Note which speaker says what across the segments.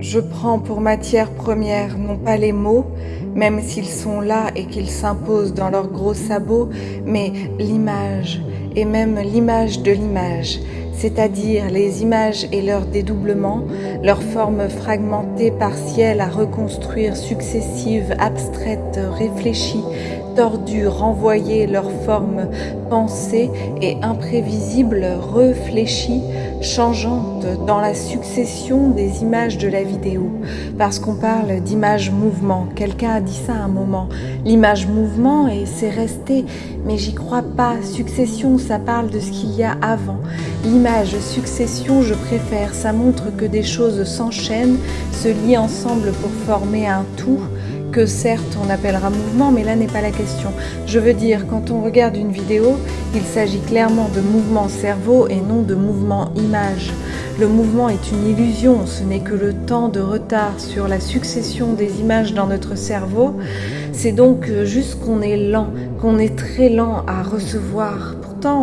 Speaker 1: Je prends pour matière première non pas les mots, même s'ils sont là et qu'ils s'imposent dans leurs gros sabots, mais l'image, et même l'image de l'image, c'est-à-dire les images et leur dédoublement, leur forme fragmentée, partielle à reconstruire, successive, abstraites, réfléchies tordues, renvoyées, leurs formes pensées et imprévisibles, réfléchies, changeantes dans la succession des images de la vidéo. Parce qu'on parle d'image mouvement. Quelqu'un a dit ça à un moment. L'image mouvement et c'est resté. Mais j'y crois pas. Succession, ça parle de ce qu'il y a avant. L'image succession, je préfère. Ça montre que des choses s'enchaînent, se lient ensemble pour former un tout que certes on appellera mouvement, mais là n'est pas la question. Je veux dire, quand on regarde une vidéo, il s'agit clairement de mouvement cerveau et non de mouvement image. Le mouvement est une illusion, ce n'est que le temps de retard sur la succession des images dans notre cerveau. C'est donc juste qu'on est lent, qu'on est très lent à recevoir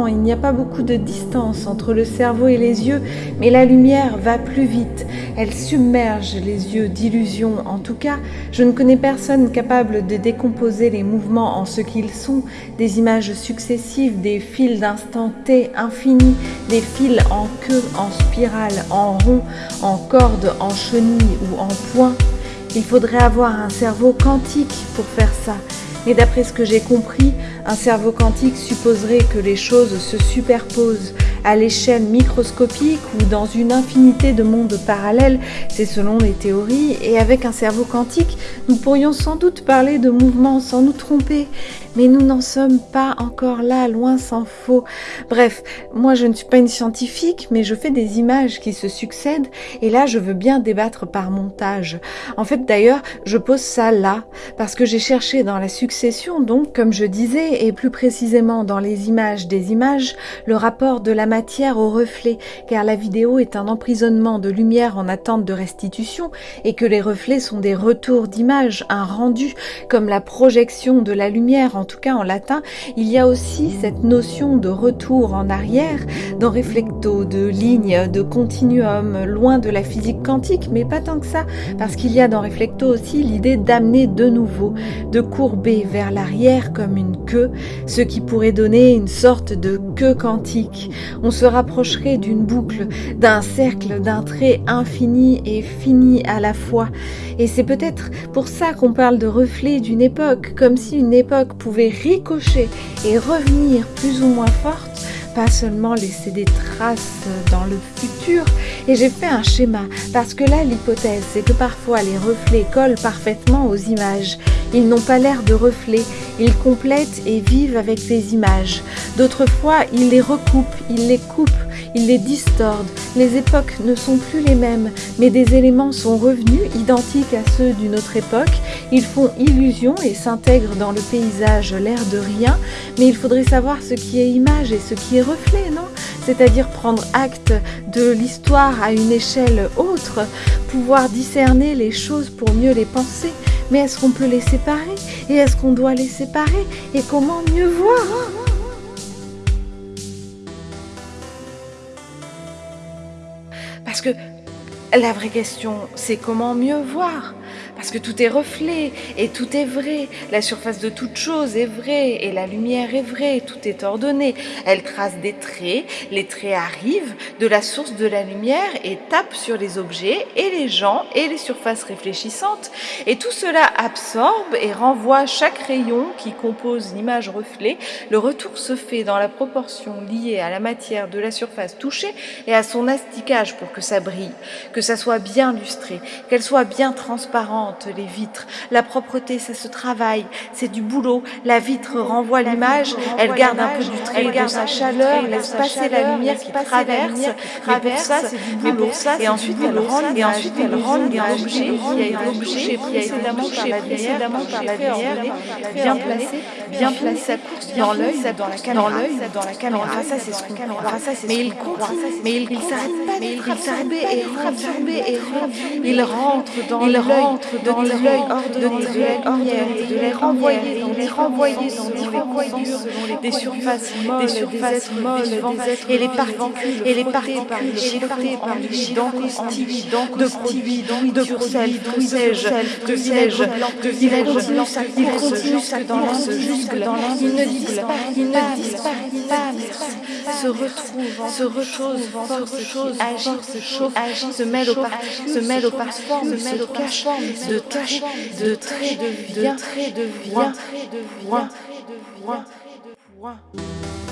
Speaker 1: il n'y a pas beaucoup de distance entre le cerveau et les yeux, mais la lumière va plus vite. Elle submerge les yeux d'illusions. En tout cas, je ne connais personne capable de décomposer les mouvements en ce qu'ils sont, des images successives, des fils d'instant T infinis, des fils en queue, en spirale, en rond, en corde, en chenille ou en point. Il faudrait avoir un cerveau quantique pour faire ça. Mais d'après ce que j'ai compris, un cerveau quantique supposerait que les choses se superposent à l'échelle microscopique ou dans une infinité de mondes parallèles, c'est selon les théories, et avec un cerveau quantique, nous pourrions sans doute parler de mouvement sans nous tromper, mais nous n'en sommes pas encore là, loin s'en faut. Bref, moi je ne suis pas une scientifique, mais je fais des images qui se succèdent, et là je veux bien débattre par montage. En fait d'ailleurs, je pose ça là, parce que j'ai cherché dans la succession, donc comme je disais, et plus précisément dans les images des images, le rapport de la au reflet, car la vidéo est un emprisonnement de lumière en attente de restitution et que les reflets sont des retours d'image, un rendu, comme la projection de la lumière, en tout cas en latin, il y a aussi cette notion de retour en arrière, dans reflecto, de ligne, de continuum, loin de la physique quantique, mais pas tant que ça, parce qu'il y a dans reflecto aussi l'idée d'amener de nouveau, de courber vers l'arrière comme une queue, ce qui pourrait donner une sorte de queue quantique on se rapprocherait d'une boucle, d'un cercle, d'un trait infini et fini à la fois. Et c'est peut-être pour ça qu'on parle de reflet d'une époque, comme si une époque pouvait ricocher et revenir plus ou moins forte pas seulement laisser des traces dans le futur. Et j'ai fait un schéma, parce que là, l'hypothèse, c'est que parfois les reflets collent parfaitement aux images. Ils n'ont pas l'air de reflets, ils complètent et vivent avec les images. D'autres fois, ils les recoupent, ils les coupent, ils les distordent. Les époques ne sont plus les mêmes, mais des éléments sont revenus, identiques à ceux d'une autre époque. Ils font illusion et s'intègrent dans le paysage, l'air de rien, mais il faudrait savoir ce qui est image et ce qui est reflet, non? C'est-à-dire prendre acte de l'histoire à une échelle autre, pouvoir discerner les choses pour mieux les penser. Mais est-ce qu'on peut les séparer? Et est-ce qu'on doit les séparer? Et comment mieux voir? Parce que la vraie question, c'est comment mieux voir? Parce que tout est reflet et tout est vrai. La surface de toute chose est vraie et la lumière est vraie. Tout est ordonné. Elle trace des traits. Les traits arrivent de la source de la lumière et tapent sur les objets et les gens et les surfaces réfléchissantes. Et tout cela absorbe et renvoie chaque rayon qui compose l'image reflet. Le retour se fait dans la proportion liée à la matière de la surface touchée et à son asticage pour que ça brille, que ça soit bien lustré, qu'elle soit bien transparente les vitres. La propreté, ça se travaille, c'est du boulot. La vitre renvoie l'image, elle garde un peu du trait de sa chaleur, laisse passer la lumière qui traverse. Mais pour ça, c'est du boulot. Et ensuite, elle rend, et ensuite, elle rend un objet qui a été touché précédemment par la lumière, bien placé, bien placé course dans l'œil, dans la caméra, dans la caméra. Ça, c'est ce qu'on Mais il continue, mais il s'arrête pas, mais il s'arrête et rentre, et rentre. Il rentre dans l'œil dans l'œil de et de les renvoyer, de les renvoyer dans les des surfaces des surfaces molles et les particules et les particules par les d'encostille, de produits, de produits, de sais-je, de sais-je, de village, il continue sa course jusque dans il ne disparaît, il ne disparaît pas, se retrouve, se retrouve, force chose, agit, se chauffe, agit, se mêle au se mêle au parfum, se mêle au cache, de cache, de trait de trait de vie, de vie, de vie.